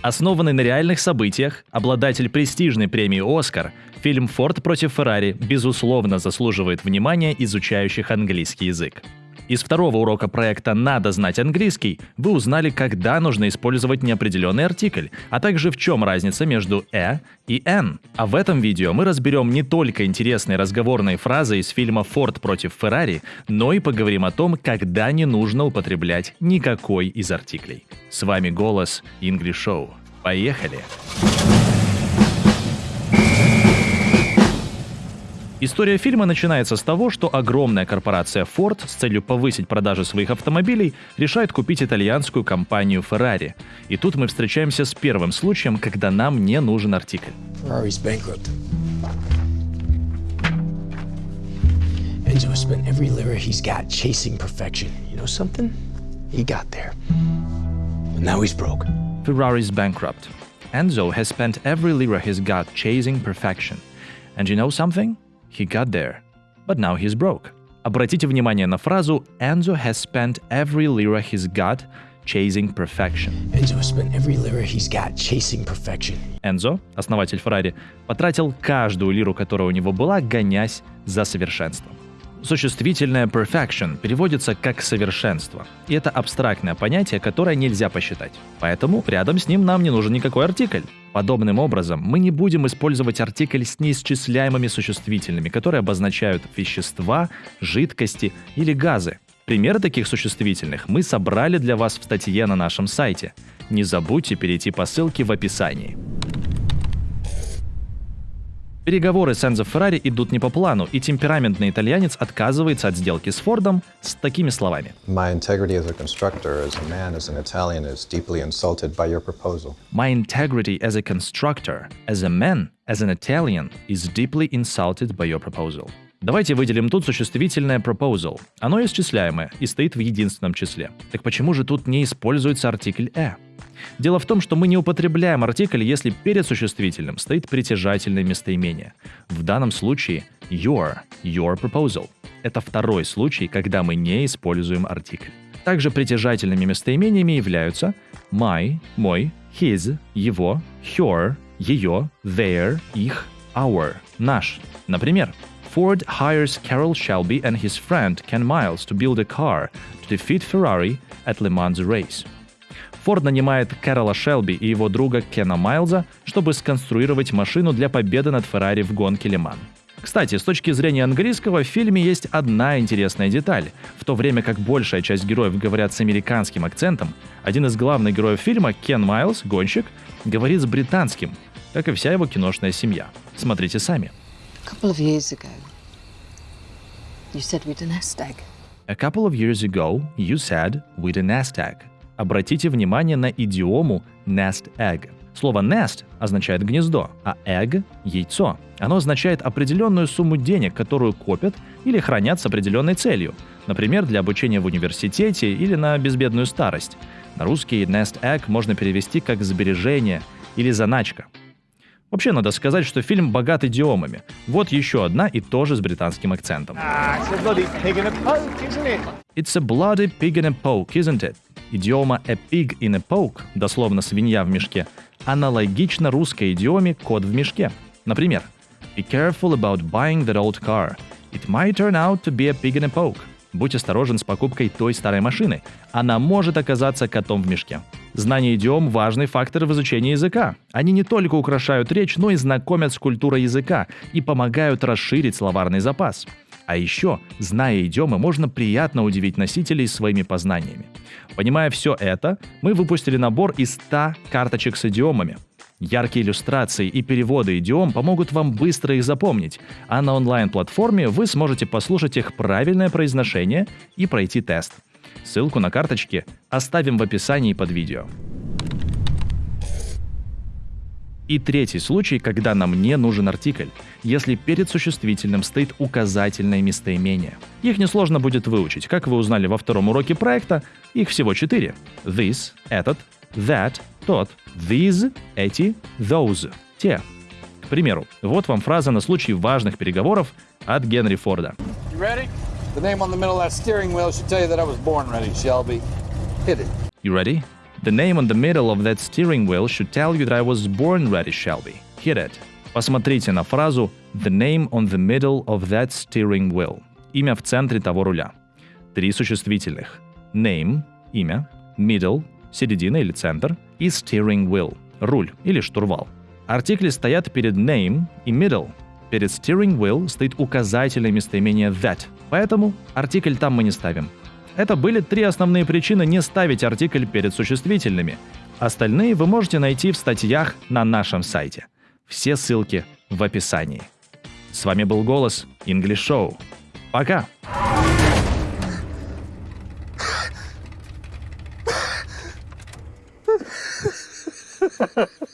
Основанный на реальных событиях, обладатель престижной премии «Оскар», фильм «Форд против Феррари» безусловно заслуживает внимания изучающих английский язык. Из второго урока проекта «Надо знать английский» вы узнали, когда нужно использовать неопределенный артикль, а также в чем разница между «э» и «н». А в этом видео мы разберем не только интересные разговорные фразы из фильма «Форд против Феррари», но и поговорим о том, когда не нужно употреблять никакой из артиклей. С вами голос English Show. Поехали! Поехали! История фильма начинается с того, что огромная корпорация Ford с целью повысить продажи своих автомобилей решает купить итальянскую компанию Ferrari. И тут мы встречаемся с первым случаем, когда нам не нужен артикль. Enzo spent every lira he's got chasing perfection. You know something? He got there. But now he's broke. Ferrari's bankrupt. Enzo has spent every lira he's got chasing perfection. And you know something? He got there. But now he's broke. Обратите внимание на фразу Enzo has spent every lira he's got chasing perfection. Enzo spent every lira he's got chasing perfection. Enzo, основатель Ferrari, потратил каждую лиру, которая у него была, гонясь за совершенством. Существительное perfection переводится как совершенство. И это абстрактное понятие, которое нельзя посчитать. Поэтому рядом с ним нам не нужен никакой артикль. Подобным образом, мы не будем использовать артикль с неисчисляемыми существительными, которые обозначают вещества, жидкости или газы. Примеры таких существительных мы собрали для вас в статье на нашем сайте. Не забудьте перейти по ссылке в описании. Переговоры с Энзо Феррари идут не по плану, и темпераментный итальянец отказывается от сделки с Фордом с такими словами. My integrity as a constructor, as a man, as an Italian, is deeply insulted by your proposal. My integrity as a constructor, as a man, as an Italian, is deeply insulted by your proposal. Давайте выделим тут существительное proposal. Оно исчисляемое и стоит в единственном числе. Так почему же тут не используется артикль «э»? Дело в том, что мы не употребляем артикль, если перед существительным стоит притяжательное местоимение. В данном случае your, your proposal. Это второй случай, когда мы не используем артикль. Также притяжательными местоимениями являются my, мой, his, его, her, ее, their, их, our, наш. Например, Ford hires Carroll Shelby and his friend Ken Miles to build a car to defeat Ferrari at Le Mans race. Форд нанимает Кэрола Шелби и его друга Кена Майлза, чтобы сконструировать машину для победы над Феррари в гонке Лиман. Кстати, с точки зрения английского, в фильме есть одна интересная деталь. В то время как большая часть героев говорят с американским акцентом, один из главных героев фильма, Кен Майлз, гонщик, говорит с британским, как и вся его киношная семья. Смотрите сами. A couple of years ago, you said we'd a nest egg. A couple of years ago, you said we'd a nest egg. Обратите внимание на идиому nest egg. Слово nest означает гнездо, а egg – яйцо. Оно означает определенную сумму денег, которую копят или хранят с определенной целью, например, для обучения в университете или на безбедную старость. На русский nest egg можно перевести как сбережение или заначка. Вообще надо сказать, что фильм богат идиомами. Вот еще одна и тоже с британским акцентом. It's a bloody pig in a poke, isn't it? Идиома a pig in a poke, дословно свинья в мешке, аналогично русской идиоме кот в мешке. Например, Be careful about buying that old car. It might turn out to be a pig in a poke. Будь осторожен с покупкой той старой машины. Она может оказаться котом в мешке. Знание идиом – важный фактор в изучении языка. Они не только украшают речь, но и знакомят с культурой языка и помогают расширить словарный запас. А еще, зная идиомы, можно приятно удивить носителей своими познаниями. Понимая все это, мы выпустили набор из 100 карточек с идиомами. Яркие иллюстрации и переводы идиом помогут вам быстро их запомнить, а на онлайн-платформе вы сможете послушать их правильное произношение и пройти тест. Ссылку на карточки оставим в описании под видео. И третий случай, когда нам не нужен артикль, если перед существительным стоит указательное местоимение. Их несложно будет выучить. Как вы узнали во втором уроке проекта, их всего четыре. This — этот, that — тот, these — эти, those — те. К примеру, вот вам фраза на случай важных переговоров от Генри Форда. You ready? The name on the middle of that steering wheel should tell you that I was born ready, Shelby. Hit it. You ready? The name on the middle of that steering wheel should tell you that I was born ready, Shelby. Hit it. Посмотрите на фразу «The name on the middle of that steering wheel». Имя в центре того руля. Три существительных. Name – имя, middle – середина или центр, и steering wheel – руль или штурвал. Артикли стоят перед name и middle. Перед steering wheel стоит указательное местоимение that, поэтому артикль там мы не ставим. Это были три основные причины не ставить артикль перед существительными. Остальные вы можете найти в статьях на нашем сайте. Все ссылки в описании. С вами был «Голос» English Show. Пока! Ha ha ha.